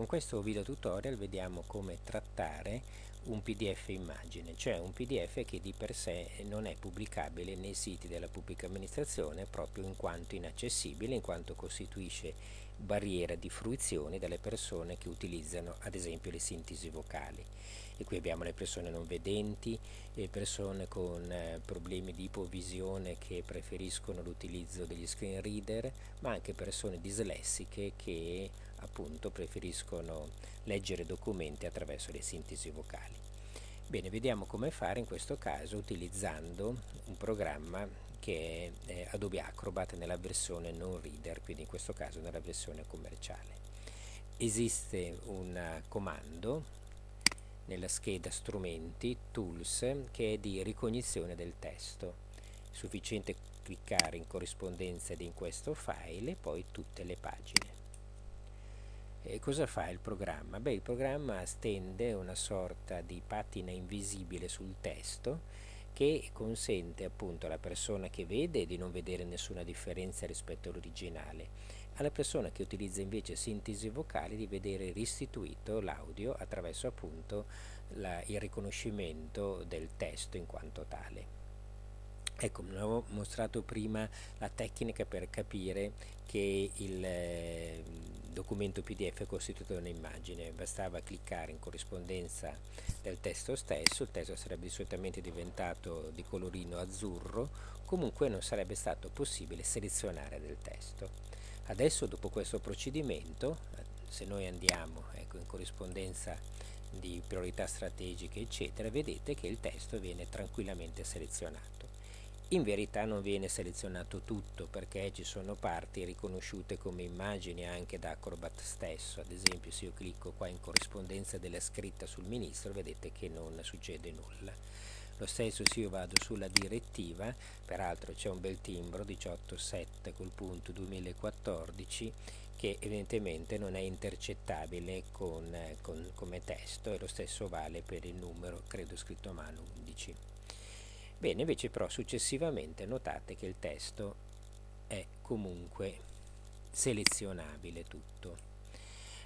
con questo video tutorial vediamo come trattare un pdf immagine, cioè un pdf che di per sé non è pubblicabile nei siti della pubblica amministrazione proprio in quanto inaccessibile, in quanto costituisce barriera di fruizione delle persone che utilizzano ad esempio le sintesi vocali. E qui abbiamo le persone non vedenti, le persone con eh, problemi di ipovisione che preferiscono l'utilizzo degli screen reader, ma anche persone dislessiche che appunto preferiscono leggere documenti attraverso le sintesi vocali. Bene, vediamo come fare in questo caso utilizzando un programma che è eh, Adobe Acrobat nella versione non reader, quindi in questo caso nella versione commerciale. Esiste un comando nella scheda strumenti tools che è di ricognizione del testo è sufficiente cliccare in corrispondenza ed in questo file e poi tutte le pagine e cosa fa il programma? Beh, il programma stende una sorta di patina invisibile sul testo che consente appunto alla persona che vede di non vedere nessuna differenza rispetto all'originale alla persona che utilizza invece sintesi vocali di vedere restituito l'audio attraverso appunto la, il riconoscimento del testo in quanto tale. Ecco, mi avevo mostrato prima la tecnica per capire che il eh, documento PDF costituito da un'immagine, bastava cliccare in corrispondenza del testo stesso, il testo sarebbe solitamente diventato di colorino azzurro, comunque non sarebbe stato possibile selezionare del testo. Adesso dopo questo procedimento, se noi andiamo ecco, in corrispondenza di priorità strategiche eccetera, vedete che il testo viene tranquillamente selezionato. In verità non viene selezionato tutto perché ci sono parti riconosciute come immagini anche da Acrobat stesso, ad esempio se io clicco qua in corrispondenza della scritta sul ministro vedete che non succede nulla. Lo stesso se io vado sulla direttiva peraltro c'è un bel timbro 18.7 col punto 2014 che evidentemente non è intercettabile con, con, come testo e lo stesso vale per il numero credo scritto a mano 11 bene invece però successivamente notate che il testo è comunque selezionabile tutto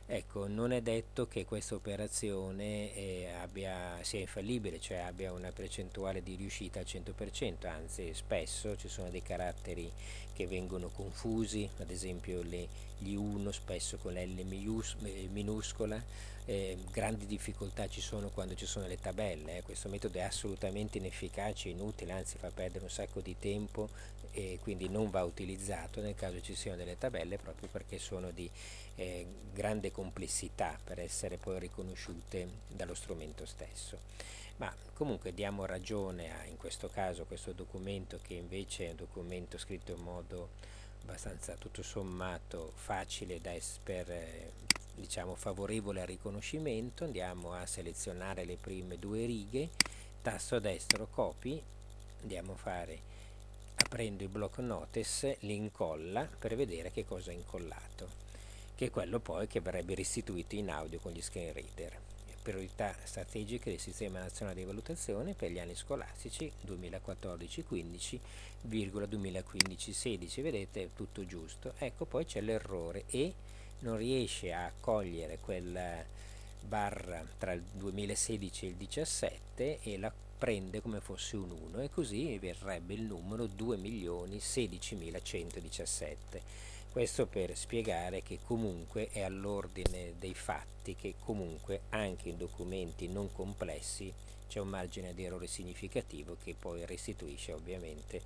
Ecco, non è detto che questa operazione eh, abbia, sia infallibile, cioè abbia una percentuale di riuscita al 100%, anzi spesso ci sono dei caratteri che vengono confusi, ad esempio le, gli 1 spesso con l'L eh, minuscola, eh, grandi difficoltà ci sono quando ci sono le tabelle, eh. questo metodo è assolutamente inefficace, inutile, anzi fa perdere un sacco di tempo e quindi non va utilizzato nel caso ci siano delle tabelle proprio perché sono di eh, grande complessità per essere poi riconosciute dallo strumento stesso. Ma comunque diamo ragione a, in questo caso, questo documento che invece è un documento scritto in modo abbastanza tutto sommato facile da per eh, diciamo favorevole al riconoscimento. Andiamo a selezionare le prime due righe. Tasto destro copy. Andiamo a fare aprendo il block notice l'incolla per vedere che cosa è incollato che è quello poi che verrebbe restituito in audio con gli screen reader. Priorità strategiche del Sistema Nazionale di Valutazione per gli anni scolastici 2014-15, 2015-16, vedete tutto giusto. Ecco poi c'è l'errore e non riesce a cogliere quel barra tra il 2016 e il 17 e la prende come fosse un 1 e così verrebbe il numero 2.016.117 questo per spiegare che comunque è all'ordine dei fatti che comunque anche in documenti non complessi c'è un margine di errore significativo che poi restituisce ovviamente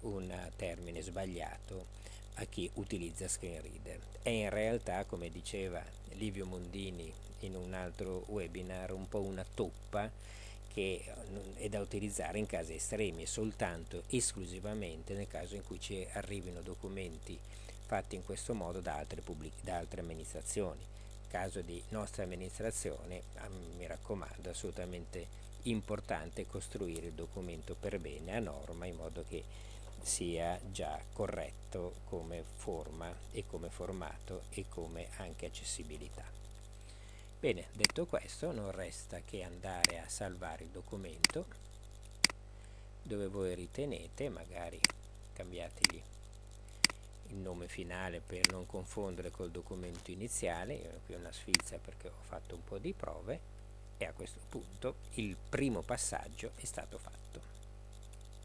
un termine sbagliato a chi utilizza screen reader. È in realtà, come diceva Livio Mondini in un altro webinar, un po' una toppa che è da utilizzare in casi estremi, soltanto esclusivamente nel caso in cui ci arrivino documenti fatti in questo modo da altre, da altre amministrazioni. In caso di nostra amministrazione, mi raccomando, assolutamente importante costruire il documento per bene a norma in modo che sia già corretto come forma e come formato e come anche accessibilità. Bene, detto questo non resta che andare a salvare il documento dove voi ritenete, magari cambiategli il nome finale per non confondere col documento iniziale, qui è una sfilza perché ho fatto un po' di prove e a questo punto il primo passaggio è stato fatto.